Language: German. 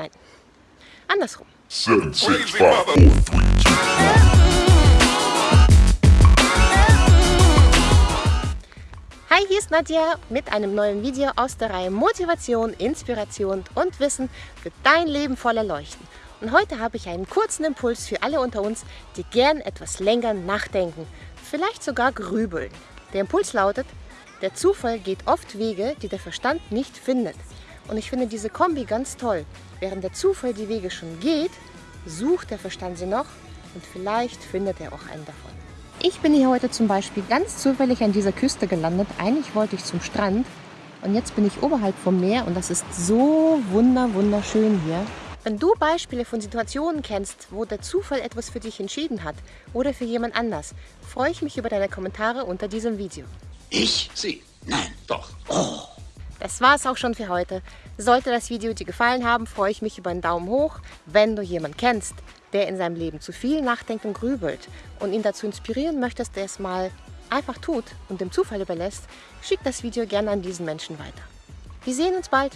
Nein, andersrum. Seven, six, five, four, three, two. Hi, hier ist Nadja mit einem neuen Video aus der Reihe Motivation, Inspiration und Wissen für dein Leben voller Leuchten. Und heute habe ich einen kurzen Impuls für alle unter uns, die gern etwas länger nachdenken, vielleicht sogar grübeln. Der Impuls lautet, der Zufall geht oft Wege, die der Verstand nicht findet. Und ich finde diese Kombi ganz toll. Während der Zufall die Wege schon geht, sucht der Verstand sie noch und vielleicht findet er auch einen davon. Ich bin hier heute zum Beispiel ganz zufällig an dieser Küste gelandet. Eigentlich wollte ich zum Strand und jetzt bin ich oberhalb vom Meer und das ist so wunder wunderschön hier. Wenn du Beispiele von Situationen kennst, wo der Zufall etwas für dich entschieden hat oder für jemand anders, freue ich mich über deine Kommentare unter diesem Video. Ich? Sie? Nein, doch. Oh. Das war es auch schon für heute. Sollte das Video dir gefallen haben, freue ich mich über einen Daumen hoch. Wenn du jemanden kennst, der in seinem Leben zu viel nachdenkt und grübelt und ihn dazu inspirieren möchtest, der es mal einfach tut und dem Zufall überlässt, schick das Video gerne an diesen Menschen weiter. Wir sehen uns bald.